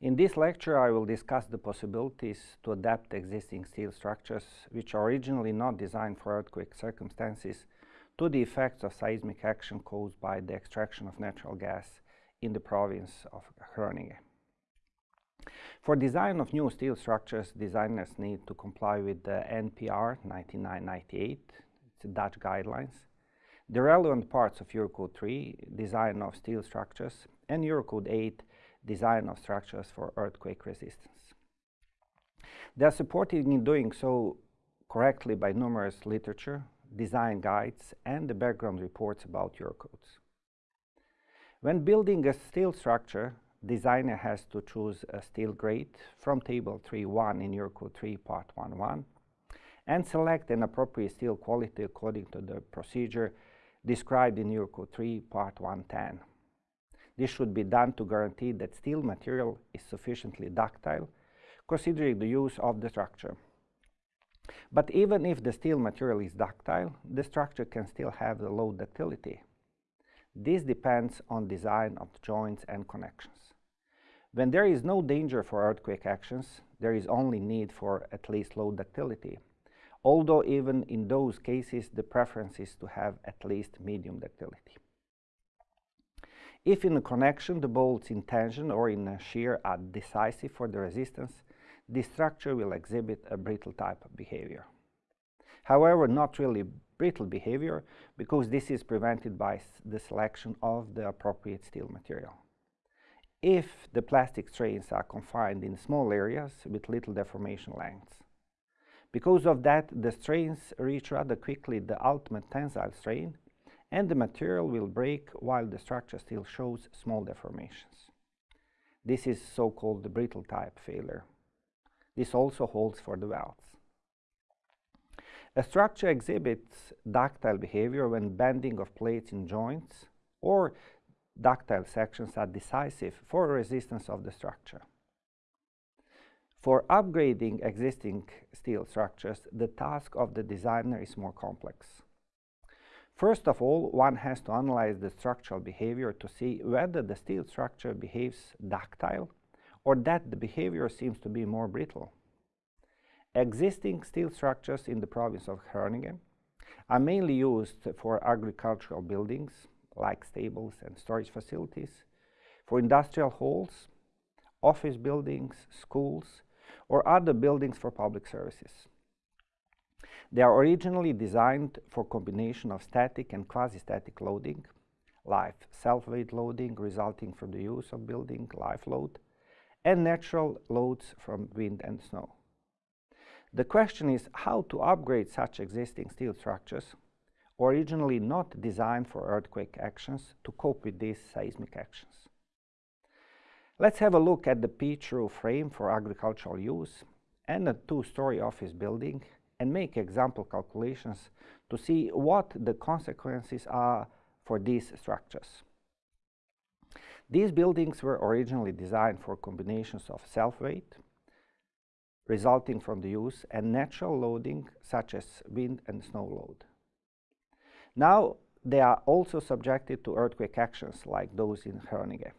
In this lecture, I will discuss the possibilities to adapt existing steel structures, which are originally not designed for earthquake circumstances, to the effects of seismic action caused by the extraction of natural gas in the province of Groningen. For design of new steel structures, designers need to comply with the NPR 9998, it's Dutch guidelines, the relevant parts of Eurocode 3, design of steel structures, and Eurocode 8, design of structures for earthquake resistance. They are supported in doing so correctly by numerous literature, design guides, and the background reports about Eurocodes. When building a steel structure, designer has to choose a steel grade from table 3.1 in Eurocode 3 part 1.1 and select an appropriate steel quality according to the procedure described in Eurocode 3 part 1.10. This should be done to guarantee that steel material is sufficiently ductile, considering the use of the structure. But even if the steel material is ductile, the structure can still have the low ductility. This depends on design of joints and connections. When there is no danger for earthquake actions, there is only need for at least low ductility, although even in those cases the preference is to have at least medium ductility. If in a connection the bolts in tension or in shear are decisive for the resistance, the structure will exhibit a brittle type of behavior. However, not really brittle behavior because this is prevented by the selection of the appropriate steel material. If the plastic strains are confined in small areas with little deformation lengths. Because of that, the strains reach rather quickly the ultimate tensile strain and the material will break while the structure still shows small deformations. This is so-called the brittle type failure. This also holds for the welds. A structure exhibits ductile behavior when bending of plates in joints or ductile sections are decisive for resistance of the structure. For upgrading existing steel structures, the task of the designer is more complex. First of all, one has to analyze the structural behavior to see whether the steel structure behaves ductile or that the behavior seems to be more brittle. Existing steel structures in the province of Groningen are mainly used for agricultural buildings like stables and storage facilities, for industrial halls, office buildings, schools, or other buildings for public services. They are originally designed for combination of static and quasi-static loading, live self-weight loading resulting from the use of building live load, and natural loads from wind and snow. The question is how to upgrade such existing steel structures, originally not designed for earthquake actions, to cope with these seismic actions. Let's have a look at the pitch roof frame for agricultural use and a two-story office building and make example calculations to see what the consequences are for these structures. These buildings were originally designed for combinations of self-weight, resulting from the use, and natural loading such as wind and snow load. Now they are also subjected to earthquake actions like those in Groningen.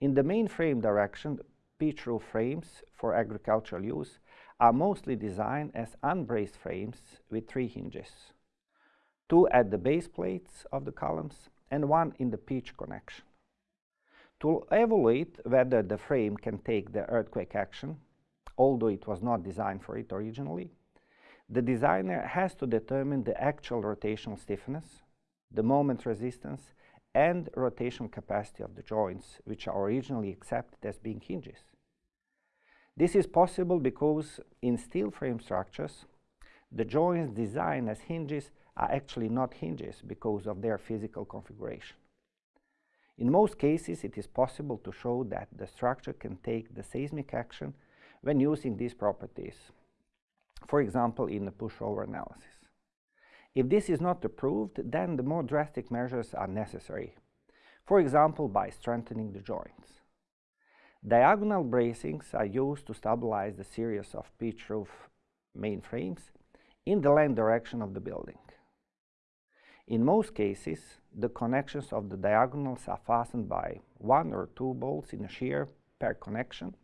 In the main frame direction, pitch roof frames for agricultural use are mostly designed as unbraced frames with three hinges, two at the base plates of the columns and one in the pitch connection. To evaluate whether the frame can take the earthquake action, although it was not designed for it originally, the designer has to determine the actual rotational stiffness, the moment resistance, and rotational capacity of the joints, which are originally accepted as being hinges. This is possible because in steel frame structures, the joints designed as hinges are actually not hinges because of their physical configuration. In most cases, it is possible to show that the structure can take the seismic action when using these properties, for example, in a pushover analysis. If this is not approved, then the more drastic measures are necessary, for example, by strengthening the joints. Diagonal bracings are used to stabilize the series of pitch roof main frames in the length direction of the building. In most cases, the connections of the diagonals are fastened by one or two bolts in a shear per connection,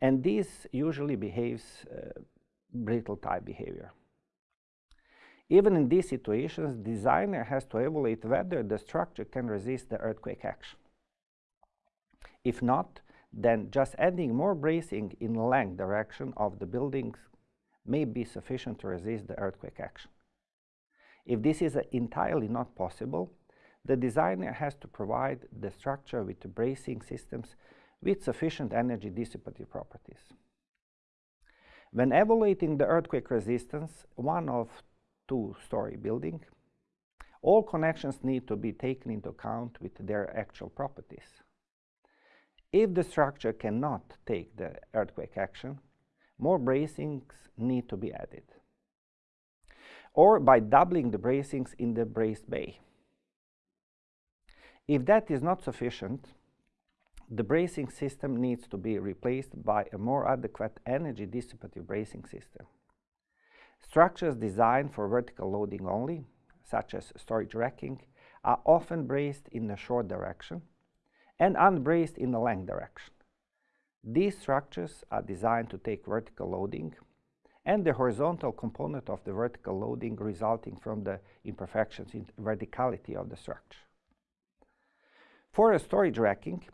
and this usually behaves uh, brittle type behavior. Even in these situations, the designer has to evaluate whether the structure can resist the earthquake action. If not, then just adding more bracing in length direction of the buildings may be sufficient to resist the earthquake action. If this is entirely not possible, the designer has to provide the structure with the bracing systems with sufficient energy dissipative properties. When evaluating the earthquake resistance, one of two-story building, all connections need to be taken into account with their actual properties. If the structure cannot take the earthquake action, more bracings need to be added. Or by doubling the bracings in the braced bay. If that is not sufficient, the bracing system needs to be replaced by a more adequate energy dissipative bracing system. Structures designed for vertical loading only, such as storage racking, are often braced in a short direction and unbraced in the length direction. These structures are designed to take vertical loading and the horizontal component of the vertical loading resulting from the imperfections in verticality of the structure. For a storage racking,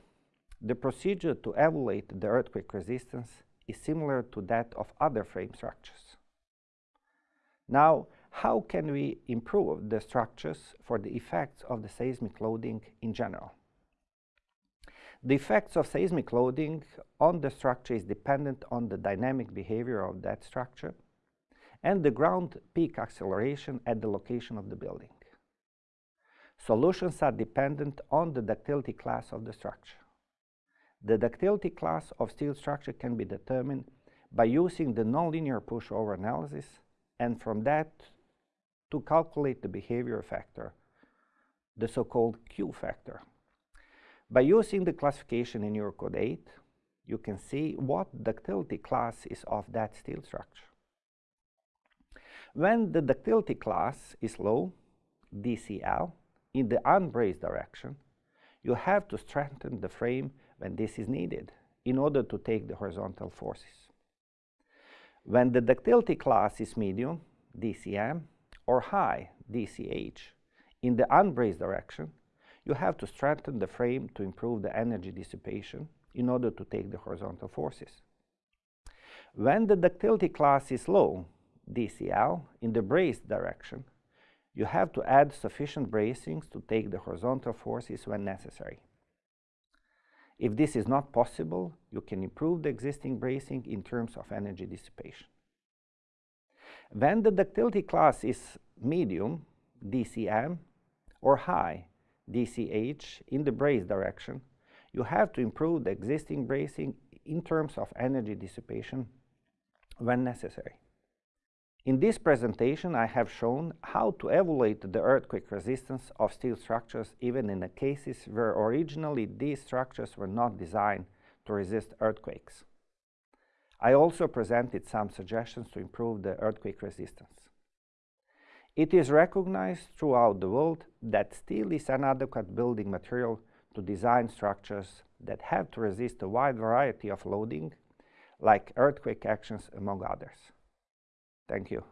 the procedure to evaluate the earthquake resistance is similar to that of other frame structures. Now, how can we improve the structures for the effects of the seismic loading in general? The effects of seismic loading on the structure is dependent on the dynamic behavior of that structure and the ground peak acceleration at the location of the building. Solutions are dependent on the ductility class of the structure. The ductility class of steel structure can be determined by using the nonlinear pushover analysis and from that to calculate the behavior factor, the so-called Q factor. By using the classification in Eurocode 8, you can see what ductility class is of that steel structure. When the ductility class is low, DCL, in the unbraced direction, you have to strengthen the frame when this is needed in order to take the horizontal forces. When the ductility class is medium, DCM, or high, DCH, in the unbraced direction, you have to strengthen the frame to improve the energy dissipation in order to take the horizontal forces. When the ductility class is low, DCL, in the brace direction, you have to add sufficient bracings to take the horizontal forces when necessary. If this is not possible, you can improve the existing bracing in terms of energy dissipation. When the ductility class is medium, DCM, or high, DCH, in the brace direction, you have to improve the existing bracing in terms of energy dissipation when necessary. In this presentation, I have shown how to evaluate the earthquake resistance of steel structures even in the cases where originally these structures were not designed to resist earthquakes. I also presented some suggestions to improve the earthquake resistance. It is recognized throughout the world that steel is an adequate building material to design structures that have to resist a wide variety of loading, like earthquake actions among others. Thank you.